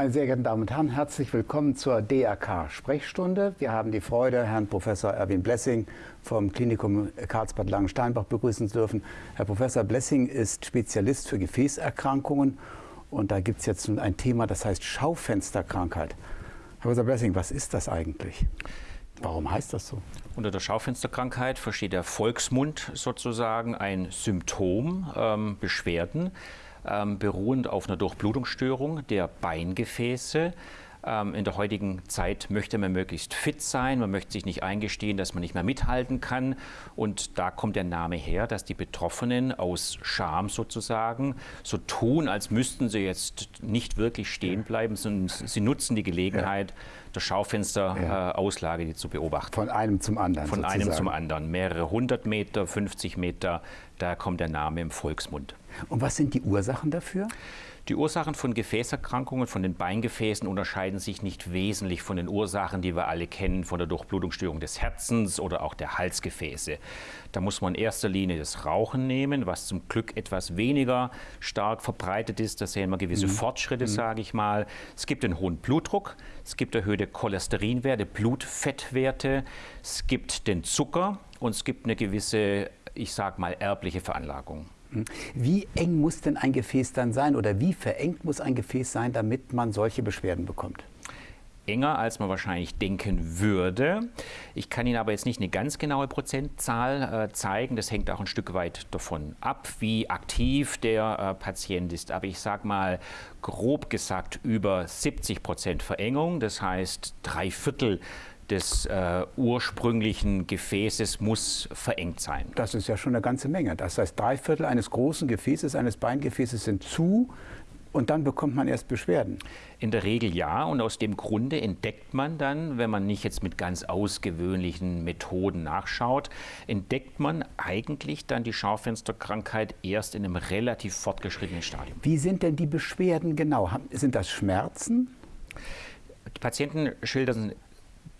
Meine sehr geehrten Damen und Herren, herzlich willkommen zur DRK-Sprechstunde. Wir haben die Freude, Herrn Professor Erwin Blessing vom Klinikum Karlsbad Langensteinbach begrüßen zu dürfen. Herr Professor Blessing ist Spezialist für Gefäßerkrankungen und da gibt es jetzt ein Thema, das heißt Schaufensterkrankheit. Herr Professor Blessing, was ist das eigentlich? Warum heißt das so? Unter der Schaufensterkrankheit versteht der Volksmund sozusagen ein Symptom, ähm, Beschwerden, ähm, beruhend auf einer Durchblutungsstörung der Beingefäße. Ähm, in der heutigen Zeit möchte man möglichst fit sein, man möchte sich nicht eingestehen, dass man nicht mehr mithalten kann. Und da kommt der Name her, dass die Betroffenen aus Scham sozusagen so tun, als müssten sie jetzt nicht wirklich stehen bleiben, sondern sie nutzen die Gelegenheit, ja. der Schaufensterauslage ja. äh, zu beobachten. Von einem zum anderen. Von sozusagen. einem zum anderen. Mehrere hundert Meter, 50 Meter, da kommt der Name im Volksmund. Und was sind die Ursachen dafür? Die Ursachen von Gefäßerkrankungen, von den Beingefäßen unterscheiden sich nicht wesentlich von den Ursachen, die wir alle kennen, von der Durchblutungsstörung des Herzens oder auch der Halsgefäße. Da muss man in erster Linie das Rauchen nehmen, was zum Glück etwas weniger stark verbreitet ist. Da sehen wir gewisse mhm. Fortschritte, mhm. sage ich mal. Es gibt einen hohen Blutdruck, es gibt erhöhte Cholesterinwerte, Blutfettwerte, es gibt den Zucker und es gibt eine gewisse, ich sage mal, erbliche Veranlagung. Wie eng muss denn ein Gefäß dann sein oder wie verengt muss ein Gefäß sein, damit man solche Beschwerden bekommt? enger, als man wahrscheinlich denken würde. Ich kann Ihnen aber jetzt nicht eine ganz genaue Prozentzahl äh, zeigen. Das hängt auch ein Stück weit davon ab, wie aktiv der äh, Patient ist. Aber ich sage mal grob gesagt über 70 Prozent Verengung. Das heißt, drei Viertel des äh, ursprünglichen Gefäßes muss verengt sein. Das ist ja schon eine ganze Menge. Das heißt, drei Viertel eines großen Gefäßes, eines Beingefäßes sind zu und dann bekommt man erst Beschwerden. In der Regel ja. Und aus dem Grunde entdeckt man dann, wenn man nicht jetzt mit ganz ausgewöhnlichen Methoden nachschaut, entdeckt man eigentlich dann die Schaufensterkrankheit erst in einem relativ fortgeschrittenen Stadium. Wie sind denn die Beschwerden genau? Sind das Schmerzen? Die Patienten schildern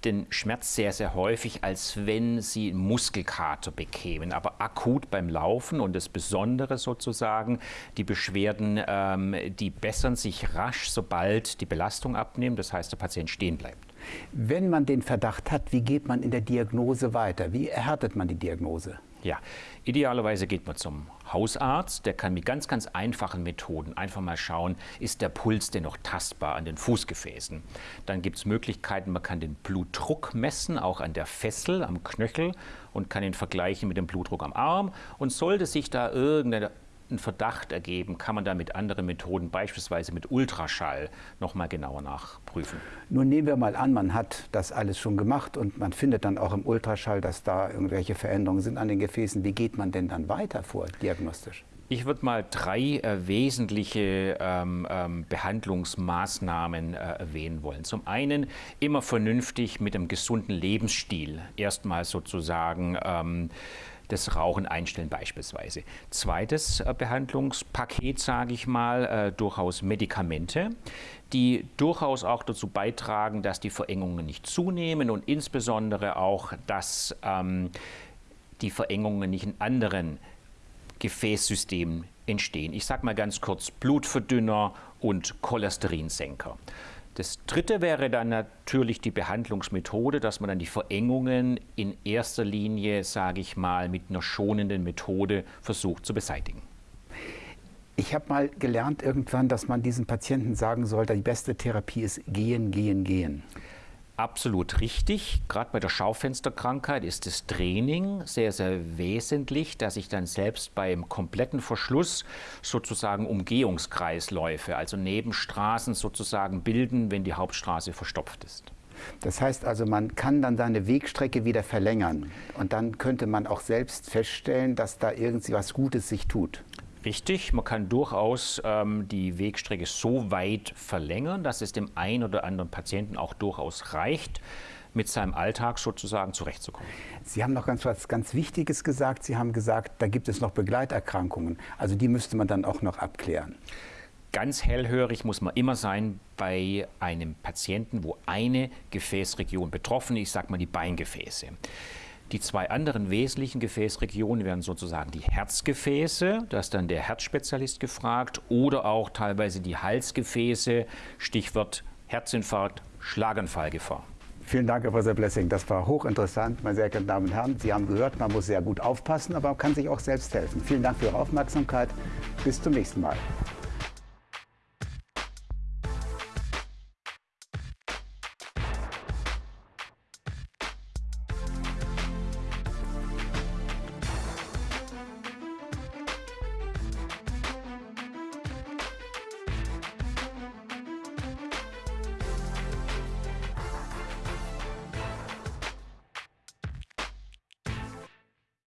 den Schmerz sehr, sehr häufig, als wenn sie Muskelkater bekämen, aber akut beim Laufen und das Besondere sozusagen, die Beschwerden, ähm, die bessern sich rasch, sobald die Belastung abnimmt, das heißt, der Patient stehen bleibt. Wenn man den Verdacht hat, wie geht man in der Diagnose weiter? Wie erhärtet man die Diagnose? Ja, idealerweise geht man zum Hausarzt. Der kann mit ganz, ganz einfachen Methoden einfach mal schauen, ist der Puls denn noch tastbar an den Fußgefäßen. Dann gibt es Möglichkeiten, man kann den Blutdruck messen, auch an der Fessel, am Knöchel und kann ihn vergleichen mit dem Blutdruck am Arm. Und sollte sich da irgendeine einen Verdacht ergeben, kann man da mit anderen Methoden, beispielsweise mit Ultraschall, noch mal genauer nachprüfen. Nun nehmen wir mal an, man hat das alles schon gemacht und man findet dann auch im Ultraschall, dass da irgendwelche Veränderungen sind an den Gefäßen. Wie geht man denn dann weiter vor, diagnostisch? Ich würde mal drei äh, wesentliche ähm, ähm, Behandlungsmaßnahmen äh, erwähnen wollen. Zum einen immer vernünftig mit einem gesunden Lebensstil erstmal sozusagen ähm, das Rauchen einstellen beispielsweise. Zweites äh, Behandlungspaket, sage ich mal, äh, durchaus Medikamente, die durchaus auch dazu beitragen, dass die Verengungen nicht zunehmen und insbesondere auch, dass ähm, die Verengungen nicht in anderen Gefäßsystemen entstehen. Ich sage mal ganz kurz Blutverdünner und Cholesterinsenker. Das dritte wäre dann natürlich die Behandlungsmethode, dass man dann die Verengungen in erster Linie, sage ich mal, mit einer schonenden Methode versucht zu beseitigen. Ich habe mal gelernt irgendwann, dass man diesen Patienten sagen sollte, die beste Therapie ist gehen, gehen, gehen. Absolut richtig. Gerade bei der Schaufensterkrankheit ist das Training sehr, sehr wesentlich, dass ich dann selbst beim kompletten Verschluss sozusagen Umgehungskreisläufe, also Nebenstraßen sozusagen bilden, wenn die Hauptstraße verstopft ist. Das heißt also, man kann dann seine Wegstrecke wieder verlängern und dann könnte man auch selbst feststellen, dass da irgendwie was Gutes sich tut. Richtig, man kann durchaus ähm, die Wegstrecke so weit verlängern, dass es dem einen oder anderen Patienten auch durchaus reicht, mit seinem Alltag sozusagen zurechtzukommen. Sie haben noch ganz was ganz Wichtiges gesagt. Sie haben gesagt, da gibt es noch Begleiterkrankungen. Also die müsste man dann auch noch abklären. Ganz hellhörig muss man immer sein bei einem Patienten, wo eine Gefäßregion betroffen ist, ich sage mal die Beingefäße. Die zwei anderen wesentlichen Gefäßregionen wären sozusagen die Herzgefäße, da ist dann der Herzspezialist gefragt, oder auch teilweise die Halsgefäße, Stichwort Herzinfarkt, Schlaganfallgefahr. Vielen Dank, Herr Professor Blessing. Das war hochinteressant, meine sehr geehrten Damen und Herren. Sie haben gehört, man muss sehr gut aufpassen, aber man kann sich auch selbst helfen. Vielen Dank für Ihre Aufmerksamkeit. Bis zum nächsten Mal.